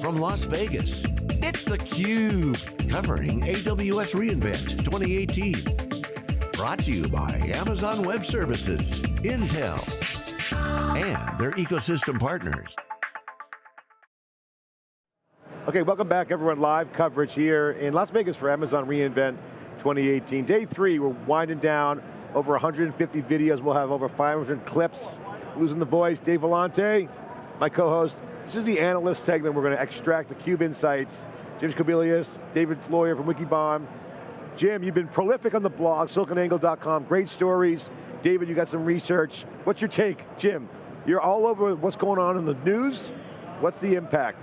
From Las Vegas, it's theCUBE, covering AWS reInvent 2018. Brought to you by Amazon Web Services, Intel, and their ecosystem partners. Okay, welcome back everyone. Live coverage here in Las Vegas for Amazon reInvent 2018. Day three, we're winding down over 150 videos. We'll have over 500 clips. Losing the voice, Dave Vellante, my co-host. This is the analyst segment. We're going to extract the CUBE insights. James Kobielus, David Floyer from Wikibon. Jim, you've been prolific on the blog, siliconangle.com, great stories. David, you got some research. What's your take? Jim, you're all over what's going on in the news. What's the impact?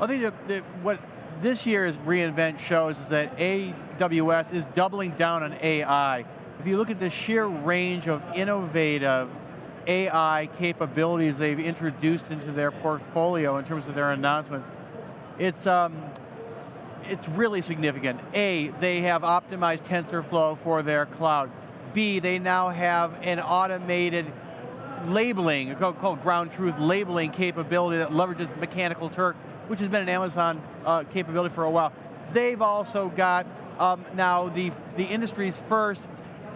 I think that, that what this year's reInvent shows is that AWS is doubling down on AI. If you look at the sheer range of innovative AI capabilities they've introduced into their portfolio in terms of their announcements, it's, um, it's really significant. A, they have optimized TensorFlow for their cloud. B, they now have an automated labeling, called ground truth labeling capability that leverages Mechanical Turk, which has been an Amazon uh, capability for a while. They've also got um, now the, the industry's first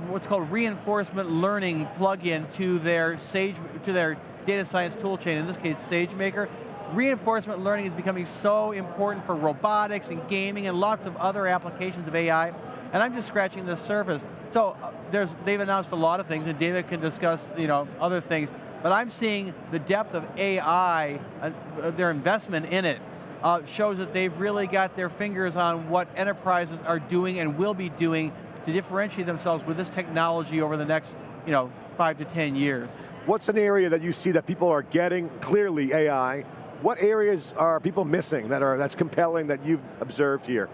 what's called reinforcement learning plugin to their Sage, to their data science toolchain, in this case SageMaker. Reinforcement learning is becoming so important for robotics and gaming and lots of other applications of AI, and I'm just scratching the surface. So uh, there's, they've announced a lot of things, and David can discuss you know, other things, but I'm seeing the depth of AI, uh, their investment in it, uh, shows that they've really got their fingers on what enterprises are doing and will be doing to differentiate themselves with this technology over the next you know, five to 10 years. What's an area that you see that people are getting, clearly AI, what areas are people missing that are, that's compelling that you've observed here?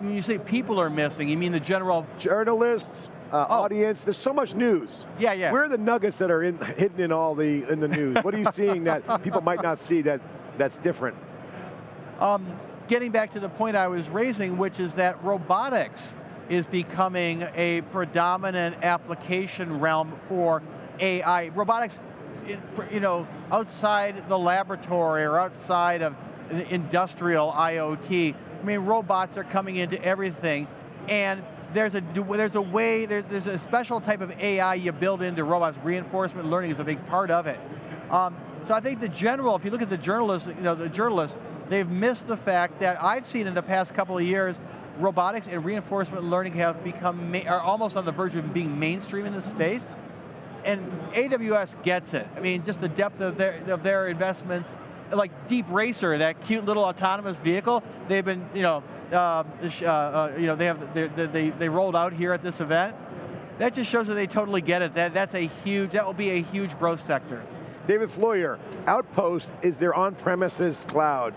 When you say people are missing, you mean the general... Journalists, uh, oh. audience, there's so much news. Yeah, yeah. Where are the nuggets that are in, hidden in all the, in the news? what are you seeing that people might not see that, that's different? Um, getting back to the point I was raising, which is that robotics is becoming a predominant application realm for AI. Robotics, you know, outside the laboratory or outside of industrial IoT, I mean, robots are coming into everything, and there's a there's a way there's there's a special type of AI you build into robots. Reinforcement learning is a big part of it. Um, so I think the general, if you look at the journalists, you know, the journalists, they've missed the fact that I've seen in the past couple of years robotics and reinforcement learning have become, are almost on the verge of being mainstream in this space. And AWS gets it. I mean, just the depth of their, of their investments, like DeepRacer, that cute little autonomous vehicle, they've been, you know, uh, uh, uh, you know, they have, they, they, they rolled out here at this event. That just shows that they totally get it. That, that's a huge, that will be a huge growth sector. David Floyer, Outpost is their on-premises cloud.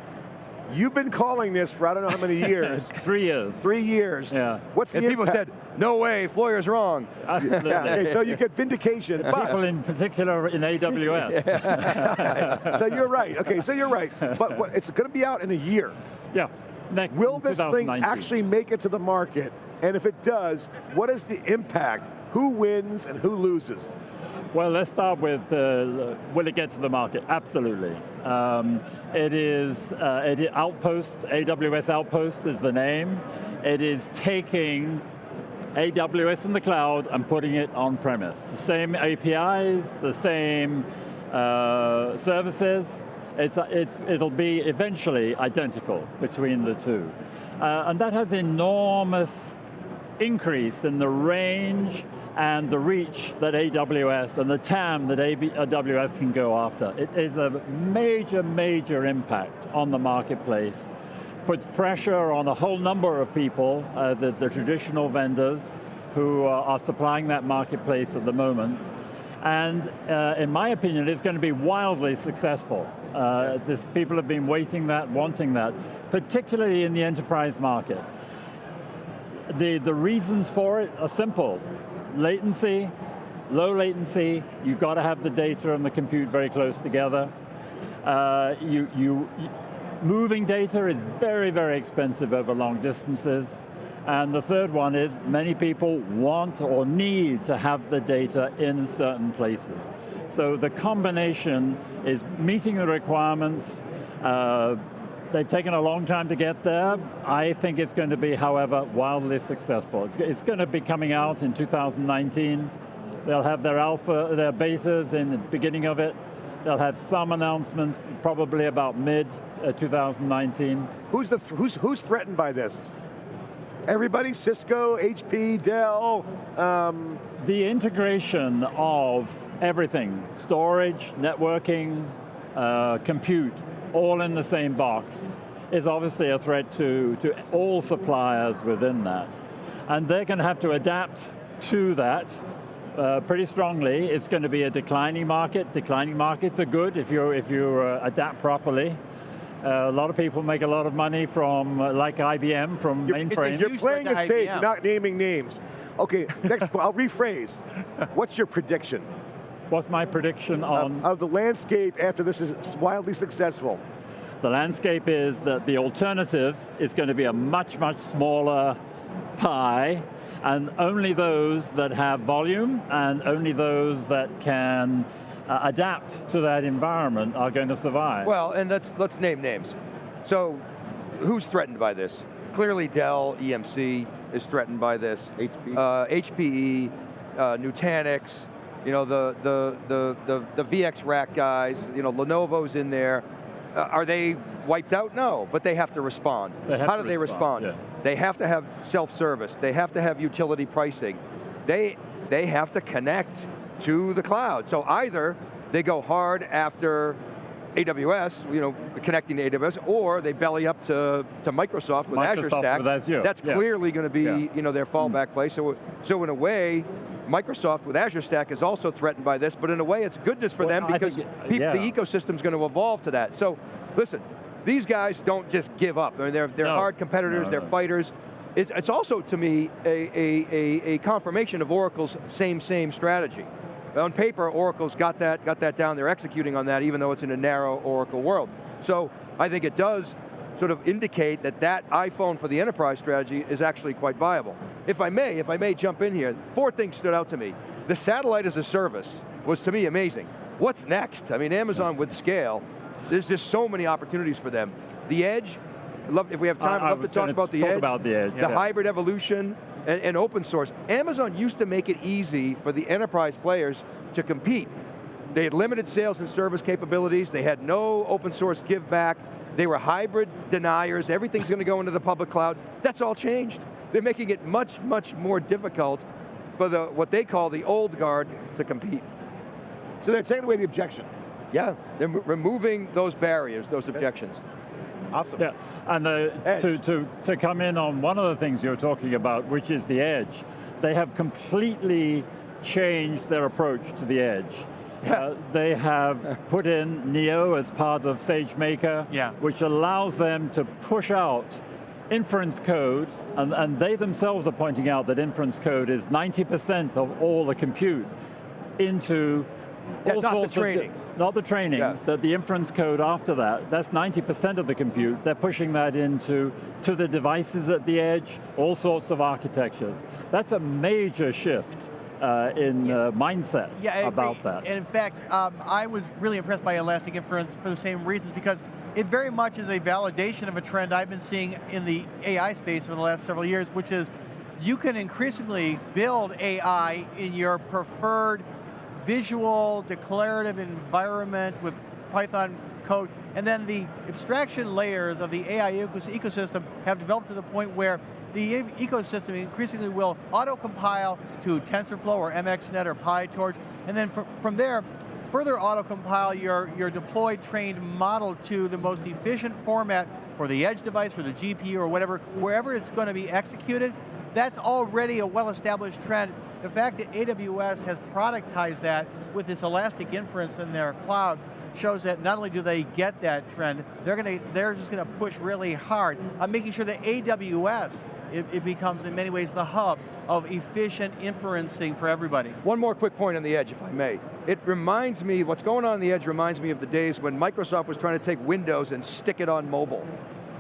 You've been calling this for I don't know how many years. Three years. Three years. Yeah. What's the and people said, no way, Floyer's wrong. yeah, okay, so you get vindication. People in particular in AWS. so you're right, okay, so you're right. But what, it's going to be out in a year. Yeah, next Will this thing actually make it to the market? And if it does, what is the impact? Who wins and who loses? Well, let's start with, uh, will it get to the market? Absolutely. Um, it is, uh, it, Outpost, AWS Outpost is the name. It is taking AWS in the cloud and putting it on premise. The same APIs, the same uh, services, it's, it's, it'll be eventually identical between the two. Uh, and that has enormous increase in the range and the reach that AWS and the TAM that AWS can go after. It is a major, major impact on the marketplace. Puts pressure on a whole number of people, uh, the, the, traditional vendors who are, are, supplying that marketplace at the moment. And uh, in my opinion, it's going to be wildly successful. Uh, this, people have been waiting that, wanting that, particularly in the enterprise market. The, the reasons for it are simple latency, low latency, you've got to have the data and the compute very close together. Uh, you, you, moving data is very, very expensive over long distances. And the third one is many people want or need to have the data in certain places. So the combination is meeting the requirements, Uh, they've taken a long time to get there. I think it's going to be, however, wildly successful. It's, it's going to be coming out in 2019. They'll have their alpha, their betas in the beginning of it. They'll have some announcements probably about mid uh, 2019. Who's, the th who's, who's threatened by this? Everybody, Cisco, HP, Dell, um, the integration of everything, storage, networking, uh, compute, all in the same box, is obviously a threat to, to all suppliers within that. And they're going to have to adapt to that uh, pretty strongly. It's going to be a declining market. Declining markets are good if you if you uh, adapt properly. Uh, a lot of people make a lot of money from, uh, like IBM, from you're, mainframes. You're playing it safe, you're not naming names. Okay, next, I'll rephrase. What's your prediction? What's my prediction on? Of, of the landscape after this is wildly successful? The landscape is that the alternatives is going to be a much, much smaller pie, and only those that have volume and only those that can uh, adapt to that environment are going to survive. Well, and let's, let's name names. So, who's threatened by this? Clearly Dell, EMC is threatened by this. HP. Uh, HPE, uh, Nutanix, you know, the, the, the, the, the VxRack guys, you know, Lenovo's in there. Uh, are they wiped out? No, but they have to respond. Have How to do they respond? respond? Yeah. They have to have self-service. They have to have utility pricing. They, they have to connect to the cloud. So either they go hard after AWS, you know, connecting to AWS, or they belly up to, to Microsoft with Microsoft Azure Stack. with Azure. That's yeah. clearly going to be, yeah. you know, their fallback mm. play. So, so in a way, Microsoft with Azure Stack is also threatened by this, but in a way it's goodness for well, them because think, yeah. the ecosystem is going to evolve to that. So, listen, these guys don't just give up. I mean, they're, they're no. hard competitors, no, they're no. fighters. It's, it's also, to me, a, a, a, a confirmation of Oracle's same, same strategy. On paper, Oracle's got that, got that down, they're executing on that even though it's in a narrow Oracle world. So I think it does sort of indicate that that iPhone for the enterprise strategy is actually quite viable. If I may, if I may jump in here, four things stood out to me. The satellite as a service was to me amazing. What's next? I mean, Amazon with scale, there's just so many opportunities for them. The edge, love, if we have time, I'd love to talk about the talk edge. about the edge. The yeah. hybrid evolution, and, and, open source. Amazon used to make it easy for the enterprise players to compete. They had limited sales and service capabilities, they had no open source give back, they were hybrid deniers, everything's going to go into the public cloud. That's all changed. They're making it much, much more difficult for the what they call the old guard to compete. So they're taking away the objection. Yeah, they're removing those barriers, those objections. Awesome. Yeah, and uh, to, to, to come in on one of the things you're talking about, which is the edge, they have completely changed their approach to the edge. Uh, they have put in Neo as part of SageMaker, yeah. which allows them to push out inference code, and, and they themselves are pointing out that inference code is 90% of all the compute into yeah, all not sorts the training. Of, not the training, yeah. the, the inference code after that, that's 90% of the compute. They're pushing that into to the devices at the edge, all sorts of architectures. That's a major shift uh, in yeah. uh, mindset yeah, about that. And in fact, um, I was really impressed by Elastic Inference for the same reasons because it very much is a validation of a trend I've been seeing in the AI space for the last several years, which is you can increasingly build AI in your preferred visual, declarative environment with Python code, and then the abstraction layers of the AI ecosystem have developed to the point where the ecosystem increasingly will auto-compile to TensorFlow or MXNet or PyTorch, and then from, from there, further auto-compile your, your deployed trained model to the most efficient format for the edge device, for the GPU or whatever, wherever it's going to be executed, that's already a well-established trend. The fact that AWS has productized that with this elastic inference in their cloud shows that not only do they get that trend, they're going to, they're just going to push really hard on making sure that AWS, it, it becomes in many ways the hub of efficient inferencing for everybody. One more quick point on the edge, if I may. It reminds me, what's going on on the edge reminds me of the days when Microsoft was trying to take Windows and stick it on mobile,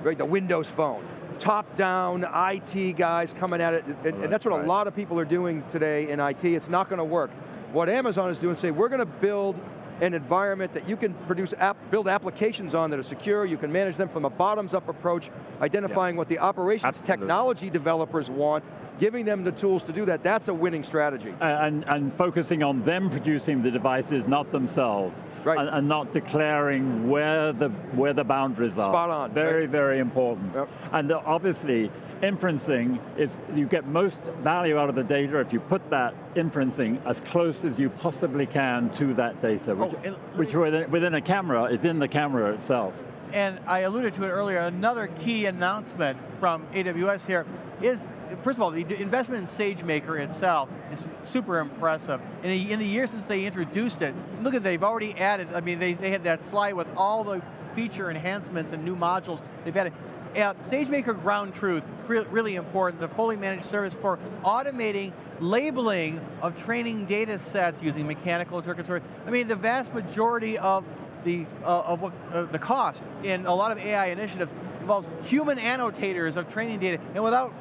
right, the Windows phone top-down IT guys coming at it, and, and oh, that's what right. a lot of people are doing today in IT. It's not going to work. What Amazon is doing, say, we're going to build an environment that you can produce, app, build applications on that are secure, you can manage them from a bottoms-up approach, identifying what the operations Absolutely. technology developers want, giving them the tools to do that, that's a winning strategy. and, and focusing on them producing the devices, not themselves. Right. And, and not declaring where the, where the boundaries are. Spot on, Very, right. very important. Yep. And uh, obviously, inferencing is, you get most value out of the data if you put that inferencing as close as you possibly can to that data, which, Oh, and- which within, within a camera is in the camera itself. And I alluded to it earlier, another key announcement from AWS here is, first of all, the investment in SageMaker itself is super impressive. In the, in the years since they introduced it, look at they've already added, I mean, they, they had that slide with all the feature enhancements and new modules they've added. Uh, SageMaker Ground Truth, re really important, the fully managed service for automating labeling of training data sets using Mechanical Turk. I mean, the vast majority of the uh, of what uh, the cost in a lot of AI initiatives involves human annotators of training data, and without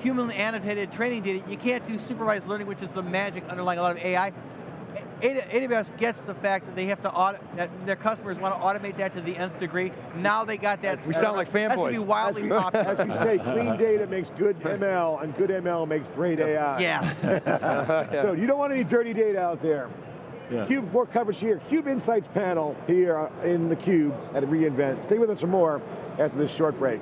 hu human annotated training data, you can't do supervised learning, which is the magic underlying a lot of AI. A- AWS gets the fact that they have to audit, that their customers want to automate that to the nth degree. Now they got that. We sound like fanboys. That's going to be fanboys. wildly As popular. we say, clean data makes good ML, and good ML makes great AI. Yeah. So you don't want any dirty data out there. Yeah. Cube, more coverage here. Cube Insights panel here uh, in the Cube at reInvent. Stay with us for more after this short break.